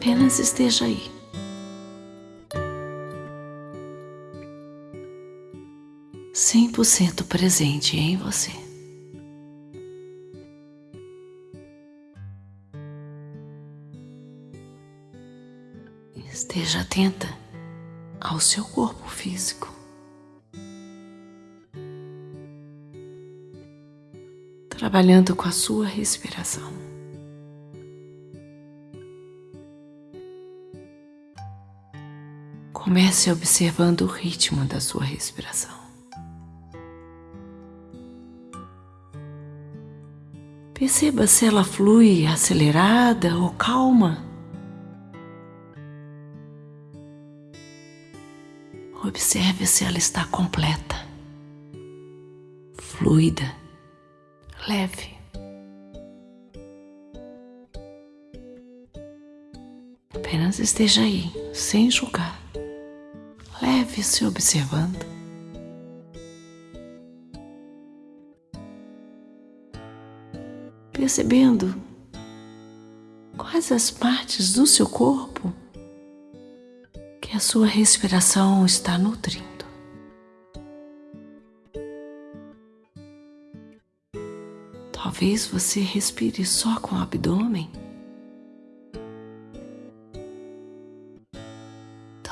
Apenas esteja aí. Cem por cento presente em você. Esteja atenta ao seu corpo físico. Trabalhando com a sua respiração. Comece observando o ritmo da sua respiração. Perceba se ela flui acelerada ou calma. Observe se ela está completa, fluida, leve. Apenas esteja aí, sem julgar, leve se observando. Percebendo quais as partes do seu corpo que a sua respiração está nutrindo. Talvez você respire só com o abdômen.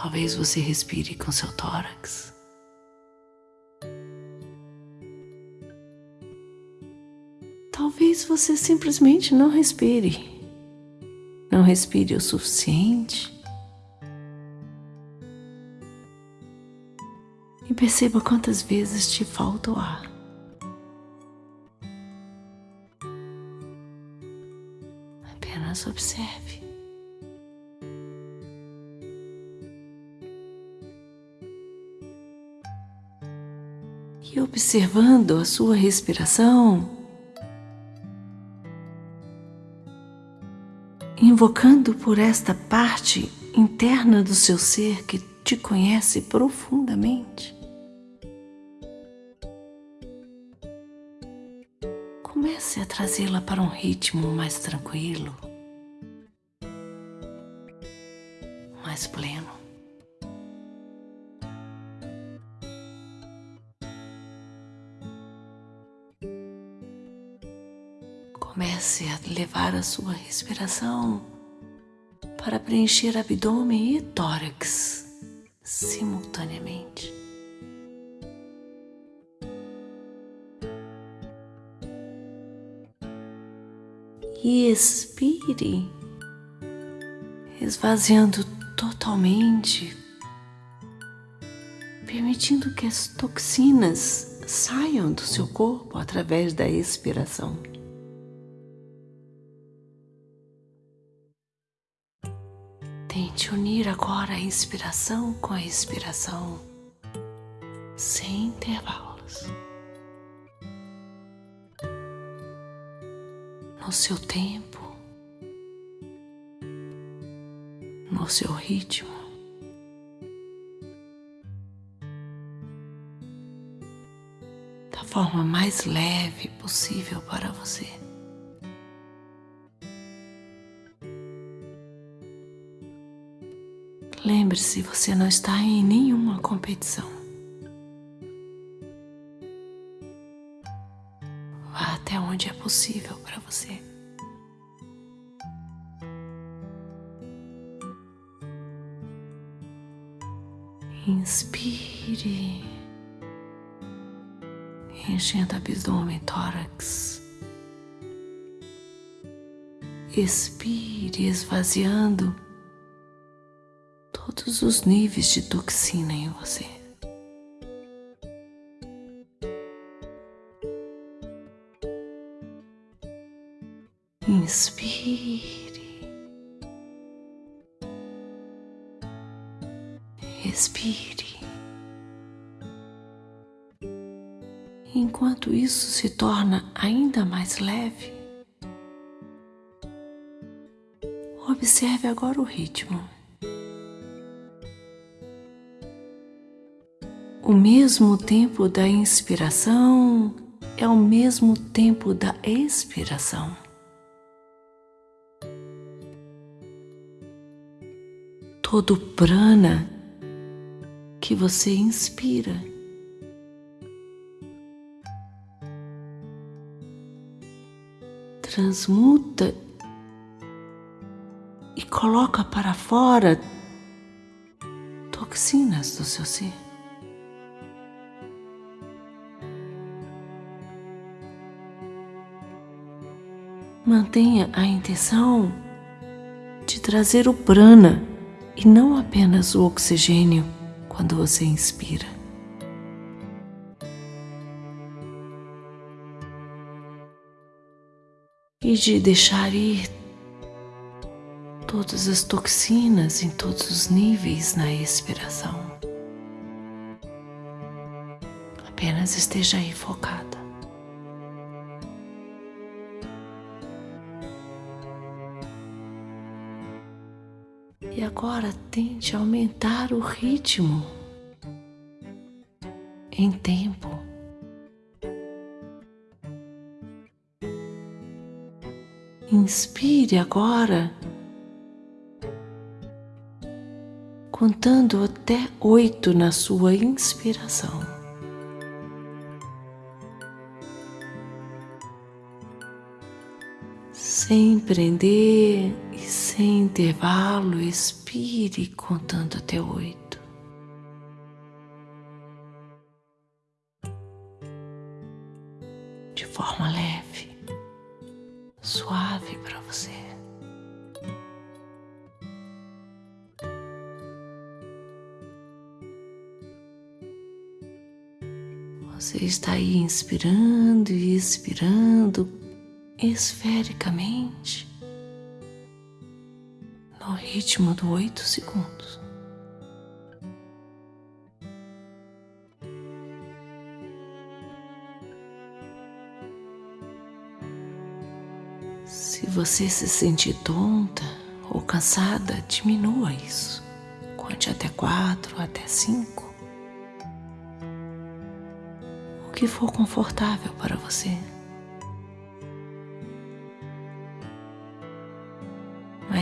Talvez você respire com seu tórax. Talvez você simplesmente não respire. Não respire o suficiente. e perceba quantas vezes te falta o ar. Apenas observe. E observando a sua respiração, invocando por esta parte interna do seu ser que te conhece profundamente. Comece a trazê-la para um ritmo mais tranquilo, mais pleno. A sua respiração para preencher abdômen e tórax simultaneamente. e expire, esvaziando totalmente, permitindo que as toxinas saiam do seu corpo através da expiração. Tente unir agora a inspiração com a expiração, sem intervalos. no seu tempo, no seu ritmo. Da forma mais leve possível para você. Lembre-se, você não está em nenhuma competição. até onde é possível para você. Inspire, enchendo abdômen, tórax. Expire, esvaziando todos os níveis de toxina em você. Inspire. Respire. Enquanto isso se torna ainda mais leve, observe agora o ritmo. O mesmo tempo da inspiração é o mesmo tempo da expiração. todo prana que você inspira. Transmuta e coloca para fora toxinas do seu ser. Mantenha a intenção de trazer o prana e não apenas o oxigênio quando você inspira. E de deixar ir todas as toxinas em todos os níveis na expiração. Apenas esteja aí focada. Agora tente aumentar o ritmo em tempo. Inspire agora, contando até oito na sua inspiração. Sem prender e sem intervalo, expire contando até oito. De forma leve, suave para você. Você está aí inspirando e expirando esfericamente ritmo do oito segundos. Se você se sentir tonta ou cansada, diminua isso. Conte até quatro, até cinco. O que for confortável para você.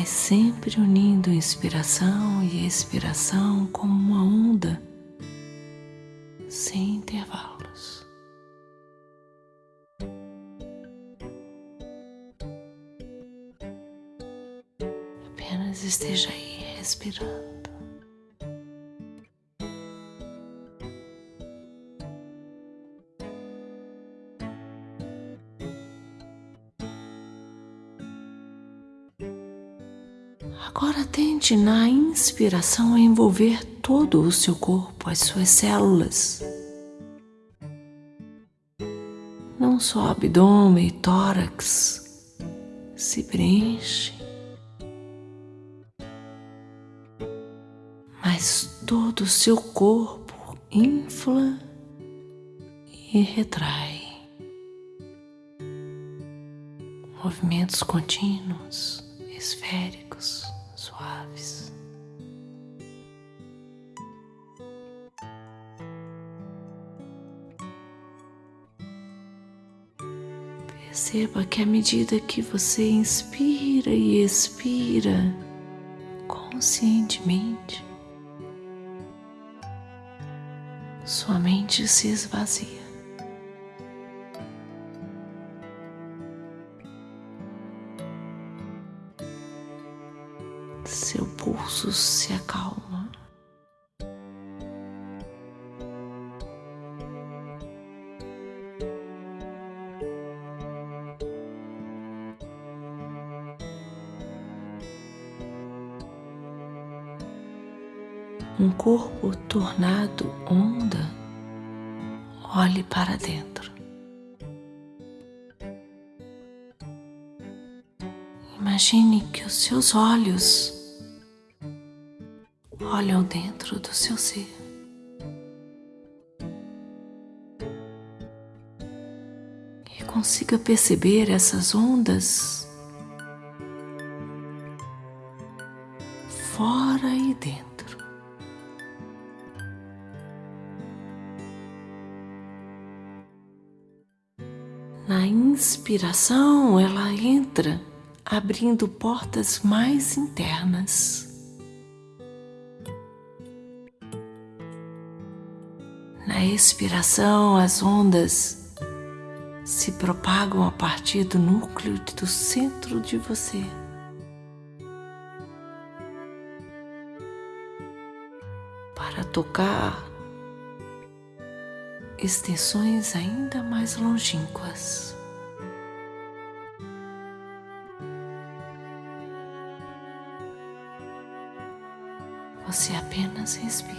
Sempre unindo inspiração e expiração como uma onda, sem intervalos. Apenas esteja aí respirando. Tente na inspiração a envolver todo o seu corpo, as suas células. Não só abdômen e tórax se preenche, mas todo o seu corpo infla e retrai. Movimentos contínuos, esféricos Perceba que à medida que você inspira e expira conscientemente, sua mente se esvazia. seu pulso se acalma. Seus olhos olham dentro do seu ser. E consiga perceber essas ondas fora e dentro. Na inspiração, ela entra abrindo portas mais internas. Na expiração, as ondas se propagam a partir do núcleo do centro de você. Para tocar extensões ainda mais longínquas. Você apenas respira.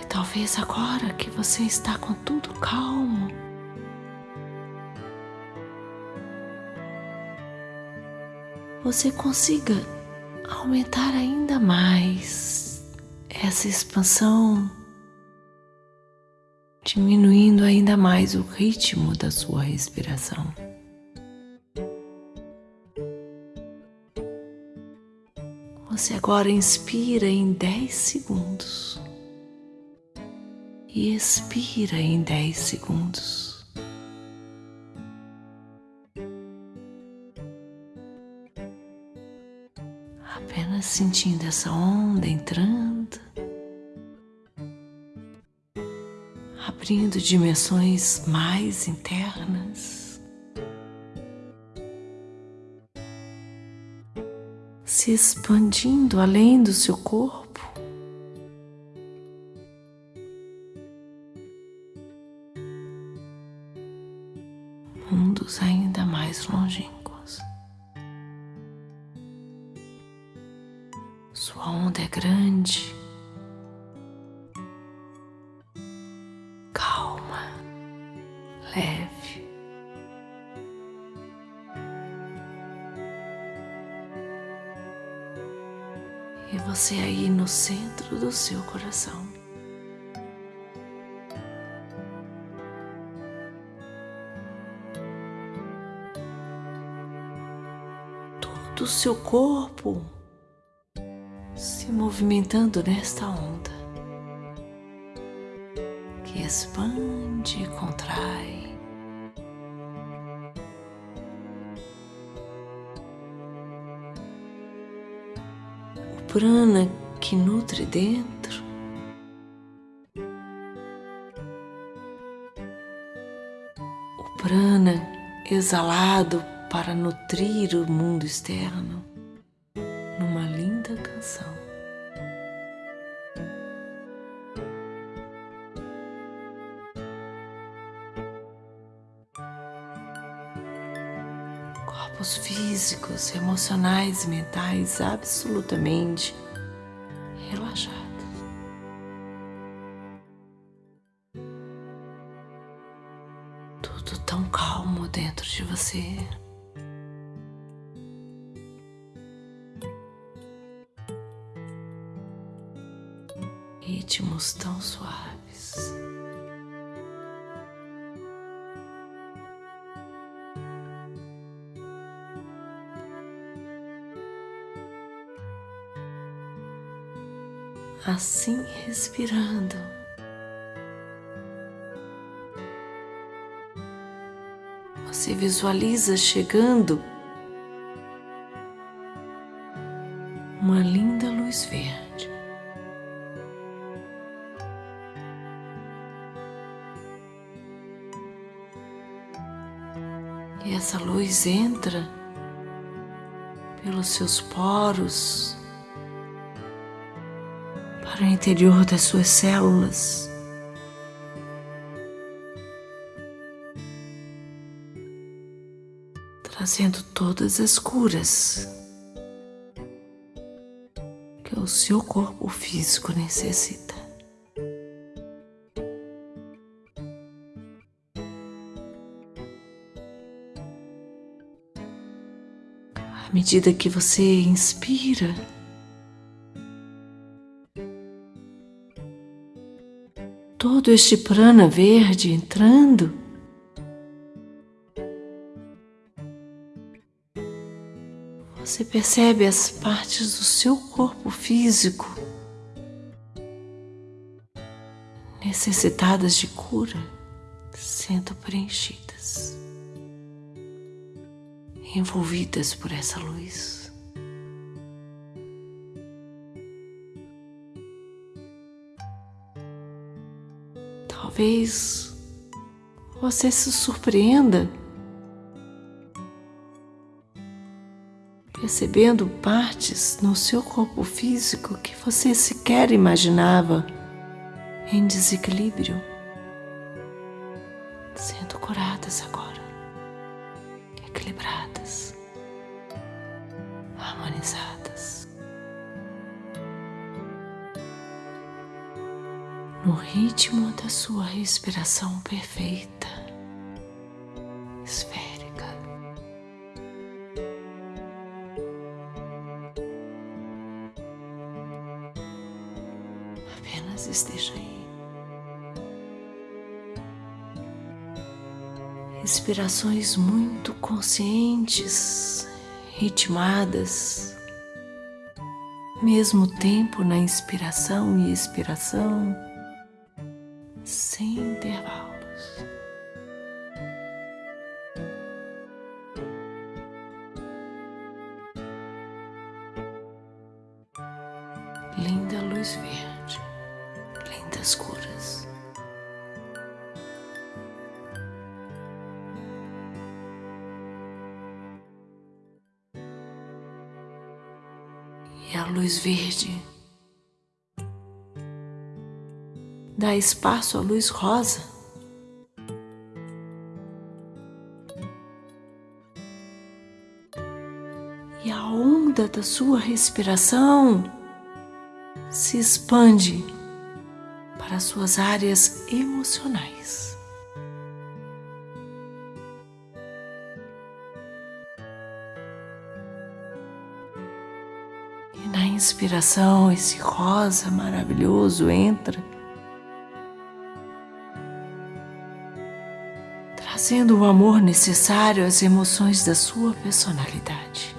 E talvez agora que você está com tudo calmo, você consiga aumentar ainda mais essa expansão, diminuindo ainda mais o ritmo da sua respiração. Você agora inspira em 10 segundos e expira em 10 segundos. apenas sentindo essa onda entrando, abrindo dimensões mais internas, se expandindo além do seu corpo. Coração. Todo o seu corpo se movimentando nesta onda que expande e contrai. Prana que nutre dentro prana exalado para nutrir o mundo externo numa linda canção. Corpos físicos, emocionais e mentais absolutamente você. ritmos tão suaves. Assim respirando. Você visualiza chegando uma linda luz verde. E essa luz entra pelos seus poros para o interior das suas células. Trazendo todas as curas que o seu corpo físico necessita. À medida que você inspira, todo este prana verde entrando, você percebe as partes do seu corpo físico necessitadas de cura sendo preenchidas. envolvidas por essa luz. Talvez você se surpreenda percebendo partes no seu corpo físico que você sequer imaginava em desequilíbrio, sendo curadas agora, equilibradas, harmonizadas. No ritmo da sua respiração perfeita, Respirações muito conscientes, ritmadas, mesmo tempo na inspiração e expiração, sem intervalos. Linda luz verde, lindas cores. Luz verde dá espaço à luz rosa. E a onda da sua respiração se expande para suas áreas emocionais. Na inspiração, esse rosa maravilhoso entra, trazendo o amor necessário às emoções da sua personalidade.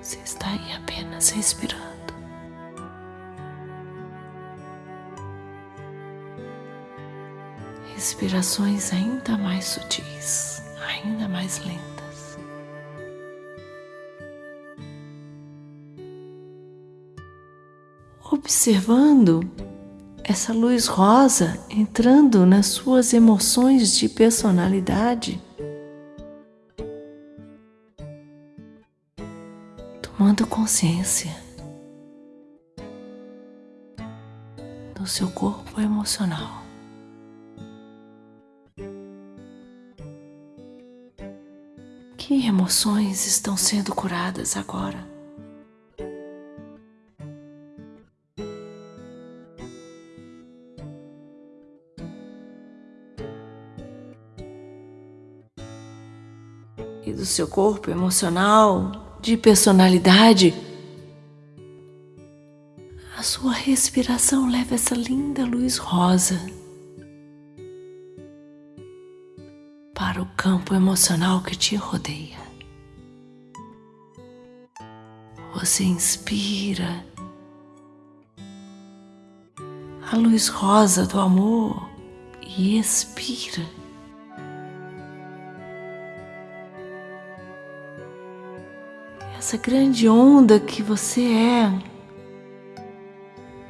Você está aí apenas respirando. Respirações ainda mais sutis, ainda mais lentas. Observando essa luz rosa entrando nas suas emoções de personalidade. tomando consciência do seu corpo emocional. Que emoções estão sendo curadas agora? E do seu corpo emocional de personalidade, a sua respiração leva essa linda luz rosa para o campo emocional que te rodeia. Você inspira a luz rosa do amor e expira essa grande onda que você é,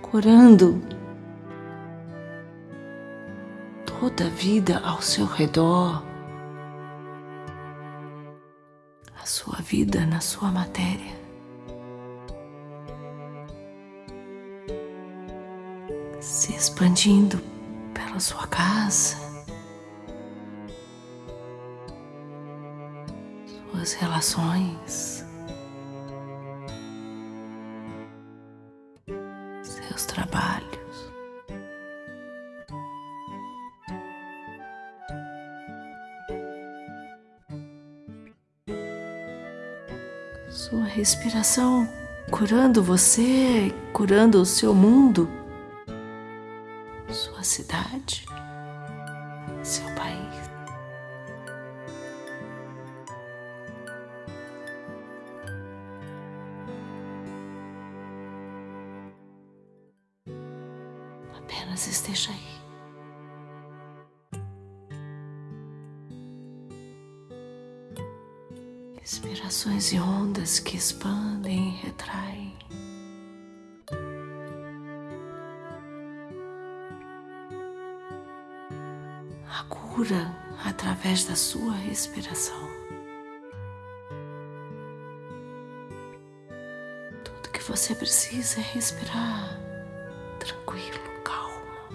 curando toda a vida ao seu redor, a sua vida na sua matéria. Se expandindo pela sua casa, suas relações. Trabalhos. Sua respiração curando você, curando o seu mundo, A cura através da sua respiração. Tudo que você precisa é respirar tranquilo, calmo,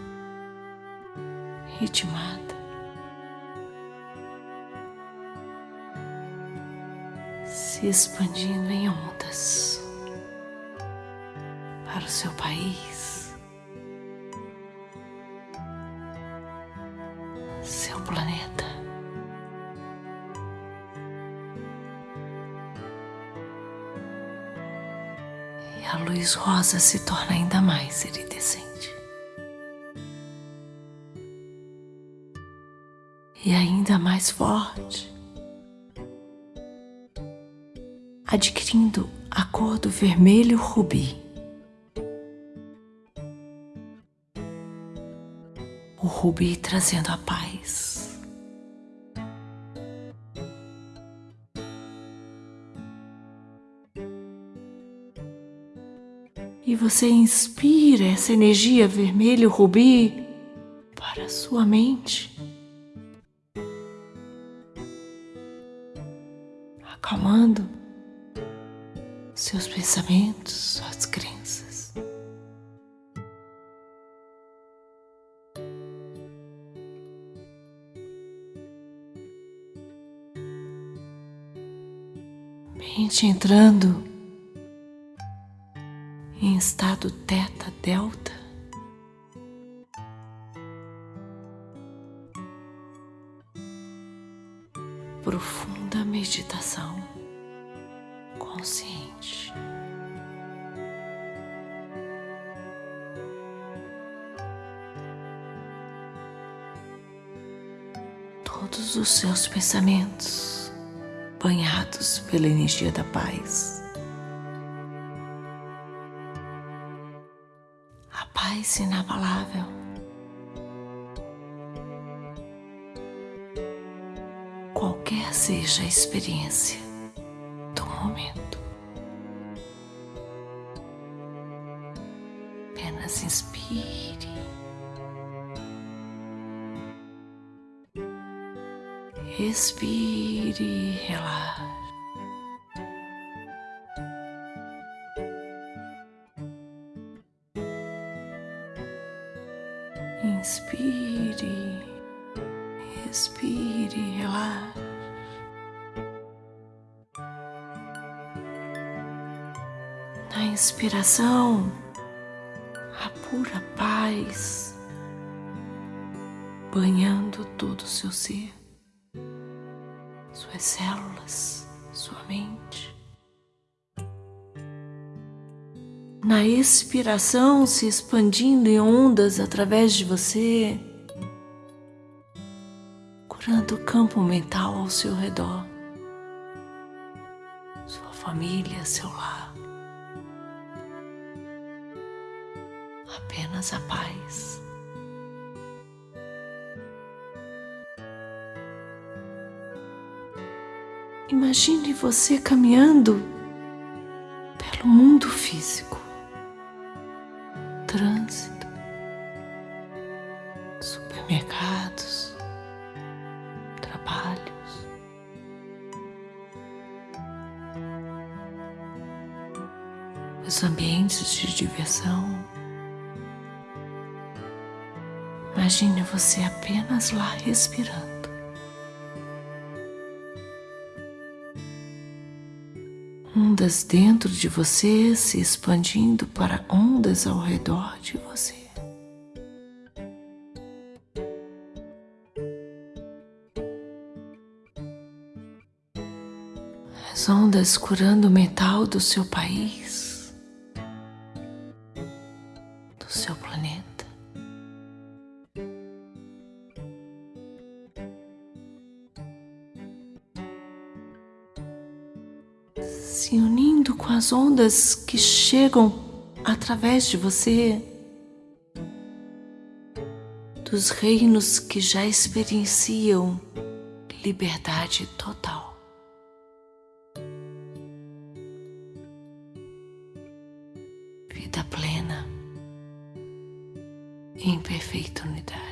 ritmada. Se expandindo em ondas para o seu país, luz rosa se torna ainda mais iridescente. E ainda mais forte, adquirindo a cor do vermelho rubi. O rubi trazendo a paz. Você inspira essa energia vermelho rubi para a sua mente. Acalmando seus pensamentos, suas crenças. Mente entrando estado teta delta. Profunda meditação consciente. Todos os seus pensamentos banhados pela energia da paz. Paz inabalável. Qualquer seja a experiência do momento. Apenas inspire. Respire e relaxe. Na inspiração, a pura paz banhando todo o seu ser, suas células, sua mente. Na expiração, se expandindo em ondas através de você, curando o campo mental ao seu redor, sua família, seu lar. Imagine você caminhando pelo mundo físico, trânsito, supermercados, trabalhos. Os ambientes de diversão. Imagine você apenas lá respirando. Ondas dentro de você se expandindo para ondas ao redor de você. As ondas curando o metal do seu país, ondas que chegam através de você, dos reinos que já experienciam liberdade total. Vida plena em perfeita unidade.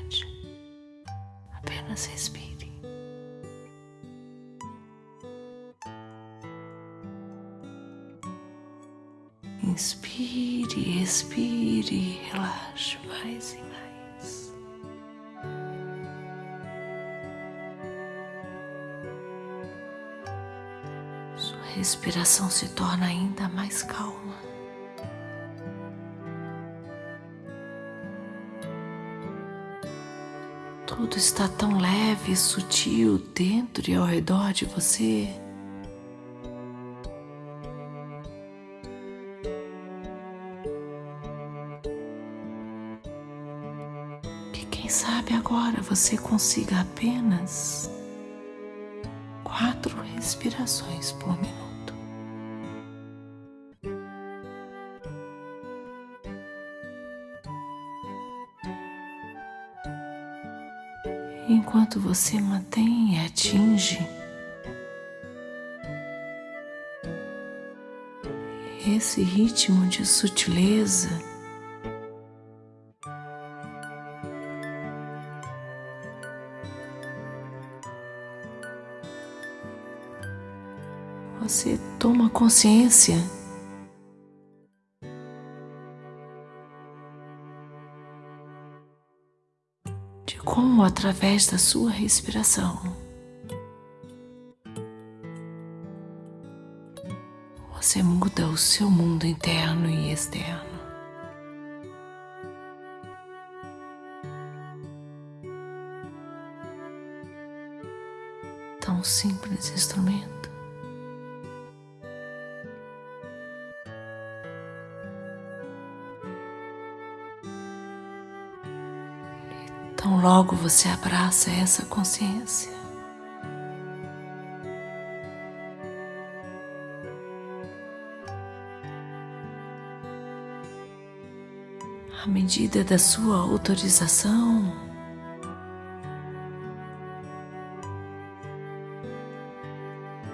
Respiração se torna ainda mais calma. Tudo está tão leve e sutil dentro e ao redor de você. Quem sabe agora você consiga apenas quatro respirações por minuto. Enquanto você mantém e atinge. Esse ritmo de sutileza. Você toma consciência como, através da sua respiração, você muda o seu mundo interno e externo. Tão simples instrumento. Logo você abraça essa consciência. À medida da sua autorização,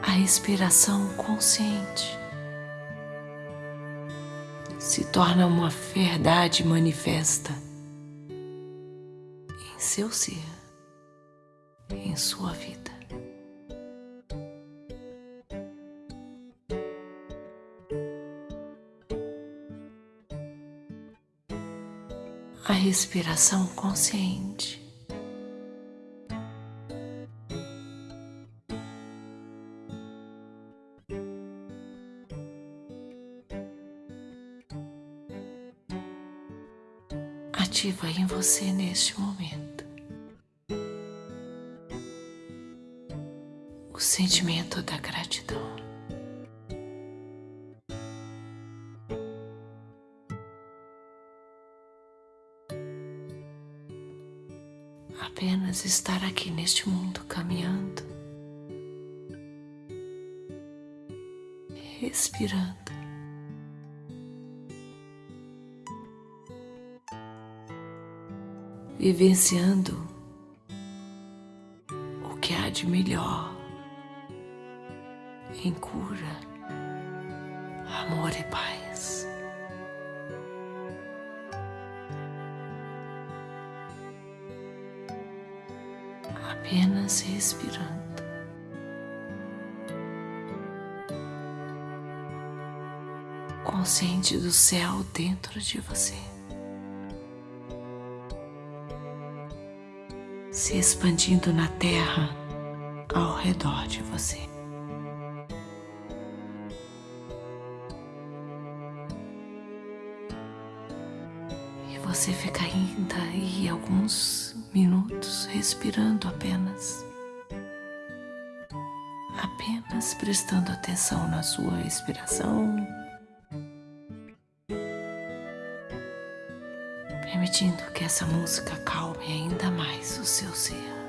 a respiração consciente se torna uma verdade manifesta seu ser, em sua vida. A respiração consciente. ativa em você neste momento. Sentimento da gratidão. Apenas estar aqui neste mundo caminhando, respirando. Vivenciando o que há de melhor em cura, amor e paz. Apenas respirando. Consciente do céu dentro de você. Se expandindo na terra ao redor de você. Você fica ainda aí alguns minutos respirando apenas. Apenas prestando atenção na sua respiração. Permitindo que essa música calme ainda mais o seu ser.